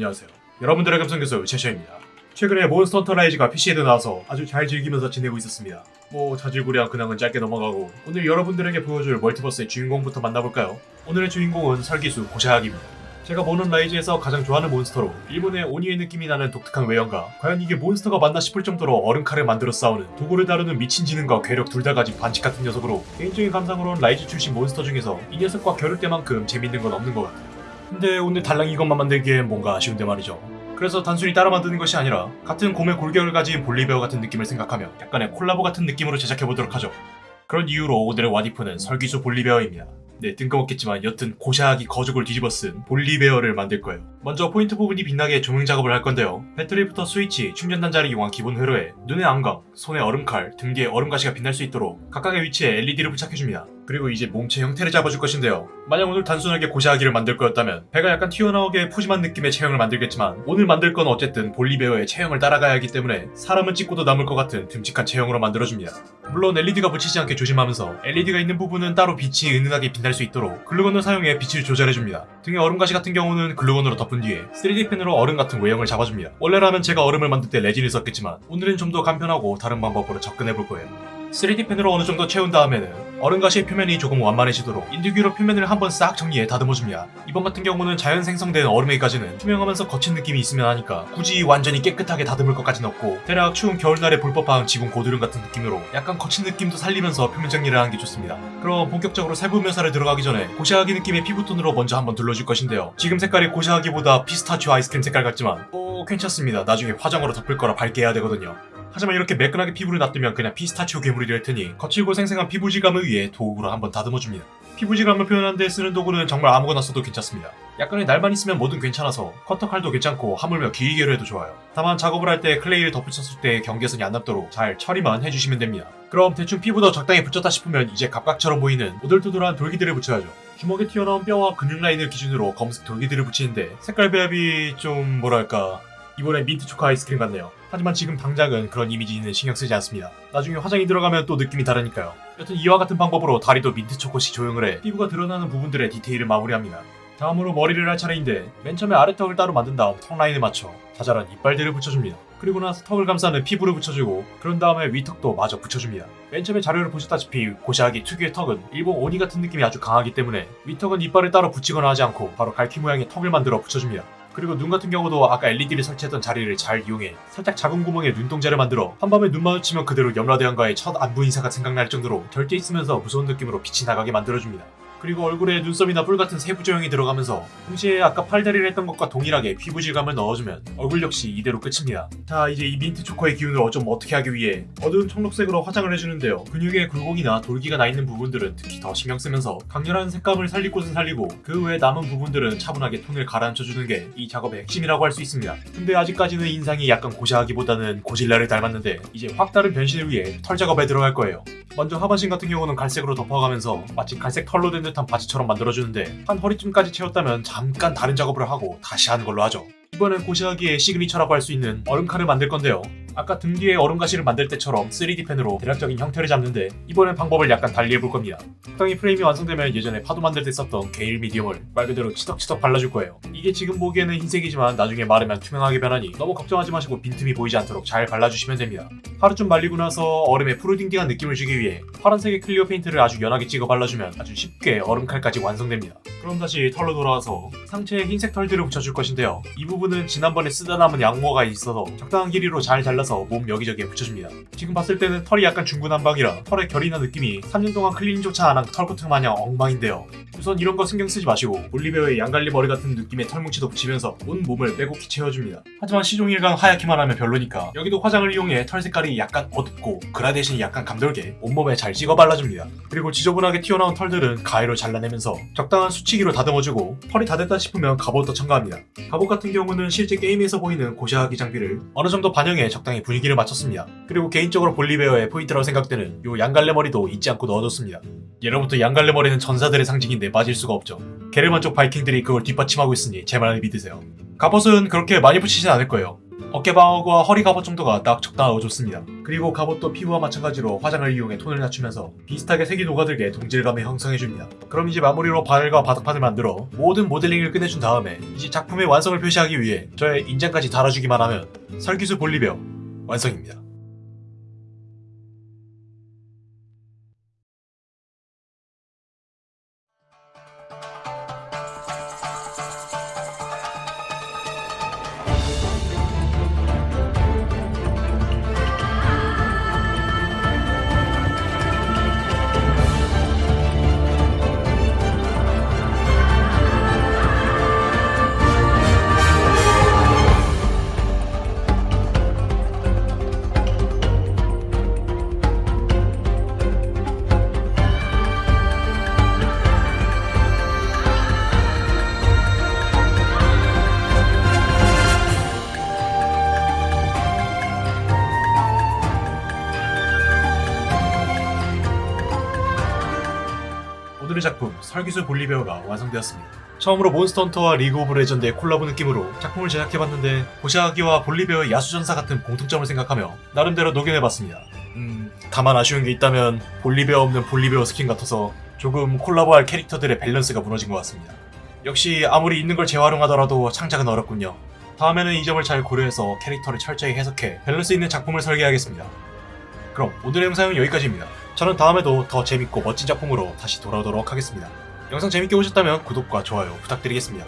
안녕하세요. 여러분들의 감성교수 최셔입니다. 최근에 Monster Hunter Rise가 PC에도 나와서 아주 잘 즐기면서 지내고 있었습니다. 뭐 자질구레한 근황은 짧게 넘어가고 오늘 여러분들에게 보여줄 multiverse의 주인공부터 만나볼까요? 오늘의 주인공은 설기수 고샤하기입니다. 제가 보는 Rise에서 가장 좋아하는 monster로 일본의 오니의 느낌이 나는 독특한 외형과 과연 이게 monster가 맞나 싶을 정도로 얼음칼을 만들어 싸우는 도구를 다루는 미친 지능과 괴력 둘 다 가진 반칙 같은 녀석으로 개인적인 감상으로는 Rise 출신 몬스터 중에서 이 녀석과 겨룰 때만큼 재밌는 건 없는 것 같아요. 근데 오늘 달랑 이것만 만들기엔 뭔가 아쉬운데 말이죠. 그래서 단순히 따라 만드는 것이 아니라 같은 곰의 골격을 가진 볼리베어 같은 느낌을 생각하며 약간의 콜라보 같은 느낌으로 제작해보도록 하죠. 그런 이유로 오늘의 와디프는 설기수 볼리베어입니다. 네, 뜬금없겠지만 여튼 고샤하기 거죽을 뒤집어 쓴 볼리베어를 만들 거예요. 먼저 포인트 부분이 빛나게 조명 작업을 할 건데요. 배터리부터 스위치, 충전 단자를 이용한 기본 회로에 눈의 안광, 손의 얼음칼, 등 뒤에 얼음가시가 빛날 수 있도록 각각의 위치에 LED를 부착해줍니다. 그리고 이제 몸체 형태를 잡아줄 것인데요. 만약 오늘 단순하게 고샤하기를 만들 거였다면 배가 약간 튀어나오게 푸짐한 느낌의 체형을 만들겠지만 오늘 만들 건 어쨌든 볼리베어의 체형을 따라가야 하기 때문에 사람은 찍고도 남을 것 같은 듬직한 체형으로 만들어줍니다. 물론 LED가 묻히지 않게 조심하면서 LED가 있는 부분은 따로 빛이 은은하게 빛날 수 있도록 글루건을 사용해 빛을 조절해줍니다. 등의 얼음 가시 같은 경우는 글루건으로 덮은 뒤에 3D 펜으로 얼음 같은 외형을 잡아줍니다. 원래라면 제가 얼음을 만들 때 레진을 썼겠지만 오늘은 좀 더 간편하고 다른 방법으로 접근해볼 거예요. 3D 펜으로 어느 정도 채운 다음에는 얼음가시의 표면이 조금 완만해지도록 인두기로 표면을 한번 싹 정리해 다듬어줍니다. 이번 같은 경우는 자연 생성된 얼음에까지는 투명하면서 거친 느낌이 있으면 하니까 굳이 완전히 깨끗하게 다듬을 것까진 없고 대략 추운 겨울날에 볼 법한 지붕 고드름 같은 느낌으로 약간 거친 느낌도 살리면서 표면 정리를 하는 게 좋습니다. 그럼 본격적으로 세부 묘사를 들어가기 전에 고샤하기 느낌의 피부톤으로 먼저 한번 둘러줄 것인데요. 지금 색깔이 고샤하기보다 피스타치오 아이스크림 색깔 같지만 뭐 괜찮습니다. 나중에 화장으로 덮을 거라 밝게 해야 되거든요. 하지만 이렇게 매끈하게 피부를 놔두면 그냥 피스타치오 괴물이 될 테니 거칠고 생생한 피부질감을 위해 도구로 한번 다듬어줍니다. 피부질감을 표현하는 데 쓰는 도구는 정말 아무거나 써도 괜찮습니다. 약간의 날만 있으면 뭐든 괜찮아서 커터칼도 괜찮고 하물며 길게로 해도 좋아요. 다만 작업을 할 때 클레이를 덧붙였을 때 경계선이 안 남도록 잘 처리만 해주시면 됩니다. 그럼 대충 피부도 적당히 붙였다 싶으면 이제 갑각처럼 보이는 오돌토돌한 돌기들을 붙여야죠. 주먹에 튀어나온 뼈와 근육 라인을 기준으로 검은색 돌기들을 붙이는데 색깔 배합이 좀 뭐랄까 이번에 민트 초코 아이스크림 같네요. 하지만 지금 당장은 그런 이미지는 신경 쓰지 않습니다. 나중에 화장이 들어가면 또 느낌이 다르니까요. 여튼 이와 같은 방법으로 다리도 민트 초코식 조형을 해 피부가 드러나는 부분들의 디테일을 마무리합니다. 다음으로 머리를 할 차례인데 맨 처음에 아래턱을 따로 만든 다음 턱 라인에 맞춰 자잘한 이빨들을 붙여줍니다. 그리고 나서 턱을 감싸는 피부를 붙여주고 그런 다음에 위턱도 마저 붙여줍니다. 맨 처음에 자료를 보셨다시피 고샤하기 특유의 턱은 일본 오니 같은 느낌이 아주 강하기 때문에 위턱은 이빨을 따로 붙이거나 하지 않고 바로 갈퀴 모양의 턱을 만들어 붙여줍니다. 그리고 눈 같은 경우도 아까 LED를 설치했던 자리를 잘 이용해 살짝 작은 구멍에 눈동자를 만들어 한밤에 눈 마주치면 그대로 염라대왕과의 첫 안부 인사가 생각날 정도로 절대 있으면서 무서운 느낌으로 빛이 나가게 만들어줍니다. 그리고 얼굴에 눈썹이나 뿔 같은 세부 조형이 들어가면서 동시에 아까 팔다리를 했던 것과 동일하게 피부 질감을 넣어주면 얼굴 역시 이대로 끝입니다. 자 이제 이 민트 초코의 기운을 좀 어떻게 하기 위해 어두운 청록색으로 화장을 해주는데요. 근육에 굴곡이나 돌기가 나 있는 부분들은 특히 더 신경 쓰면서 강렬한 색감을 살릴 곳은 살리고 그 외 남은 부분들은 차분하게 톤을 가라앉혀 주는 게 이 작업의 핵심이라고 할 수 있습니다. 근데 아직까지는 인상이 약간 고샤하기보다는 고질라를 닮았는데 이제 확 다른 변신을 위해 털 작업에 들어갈 거예요. 먼저 하반신 같은 경우는 갈색으로 덮어가면서 마치 갈색 털로 된 듯한 바지처럼 만들어주는데 한 허리쯤까지 채웠다면 잠깐 다른 작업을 하고 다시 하는 걸로 하죠. 이번엔 고샤하기의 시그니처라고 할 수 있는 얼음칼을 만들 건데요. 아까 등 뒤에 얼음가시를 만들 때처럼 3D 펜으로 대략적인 형태를 잡는데 이번엔 방법을 약간 달리 해볼 겁니다. 적당히 프레임이 완성되면 예전에 파도 만들 때 썼던 gel medium을 말 그대로 치덕치덕 발라줄 거예요. 이게 지금 보기에는 흰색이지만 나중에 마르면 투명하게 변하니 너무 걱정하지 마시고 빈틈이 보이지 않도록 잘 발라주시면 됩니다. 하루쯤 말리고 나서 얼음에 푸르딩딩한 느낌을 주기 위해 파란색의 clear 페인트를 아주 연하게 찍어 발라주면 아주 쉽게 얼음칼까지 완성됩니다. 그럼 다시 털로 돌아와서 상체에 흰색 털들을 붙여줄 것인데요. 이 부분은 지난번에 쓰다 남은 양모가 있어서 적당한 길이로 잘 잘라 서 몸 여기저기에 붙여줍니다. 지금 봤을 때는 털이 약간 중구난방이라 털의 결이나 느낌이 3년 동안 클리닝조차 안 한 털코트 마냥 엉망인데요. 우선 이런 거 신경 쓰지 마시고 볼리베어의 양갈래 머리 같은 느낌의 털뭉치도 붙이면서 온 몸을 빼곡히 채워줍니다. 하지만 시종일관 하얗기만 하면 별로니까 여기도 화장을 이용해 털 색깔이 약간 어둡고 그라데이션이 약간 감돌게 온몸에 잘 찍어 발라줍니다. 그리고 지저분하게 튀어나온 털들은 가위로 잘라내면서 적당한 숱 치기로 다듬어주고 털이 다 됐다 싶으면 갑옷도 첨가합니다. 갑옷 같은 경우는 실제 게임에서 보이는 고샤하기 장비를 어느 정도 반영해 적당히 분위기를 맞췄습니다. 그리고 개인적으로 볼리베어의 포인트라고 생각되는 요 양갈래 머리도 잊지 않고 넣어줬습니다. 예로부터 양갈래 머리는 전사들의 상징인데 빠질 수가 없죠. 게르만 쪽 바이킹들이 그걸 뒷받침하고 있으니 제 말을 믿으세요. 갑옷은 그렇게 많이 붙이진 않을 거예요. 어깨 방어구와 허리 갑옷 정도가 딱 적당하고 좋습니다. 그리고 갑옷도 피부와 마찬가지로 화장을 이용해 톤을 낮추면서 비슷하게 색이 녹아들게 동질감을 형성해줍니다. 그럼 이제 마무리로 바늘과 바닥판을 만들어 모든 모델링을 끝내준 다음에 이제 작품의 완성을 표시하기 위해 저의 인장까지 달아주기만 하면 설기수 볼리베어 완성입니다. 오늘의 작품 설귀수 볼리베어가 완성되었습니다. 처음으로 몬스터헌터와 리그 오브 레전드의 콜라보 느낌으로 작품을 제작해봤는데 고샤하기와 볼리베어의 야수전사 같은 공통점을 생각하며 나름대로 녹여내봤습니다. 음, 다만 아쉬운 게 있다면 볼리베어 없는 볼리베어 스킨 같아서 조금 콜라보할 캐릭터들의 밸런스가 무너진 것 같습니다. 역시 아무리 있는 걸 재활용하더라도 창작은 어렵군요. 다음에는 이 점을 잘 고려해서 캐릭터를 철저히 해석해 밸런스 있는 작품을 설계하겠습니다. 그럼 오늘의 영상은 여기까지입니다. 저는 다음에도 더 재밌고 멋진 작품으로 다시 돌아오도록 하겠습니다. 영상 재밌게 보셨다면 구독과 좋아요 부탁드리겠습니다.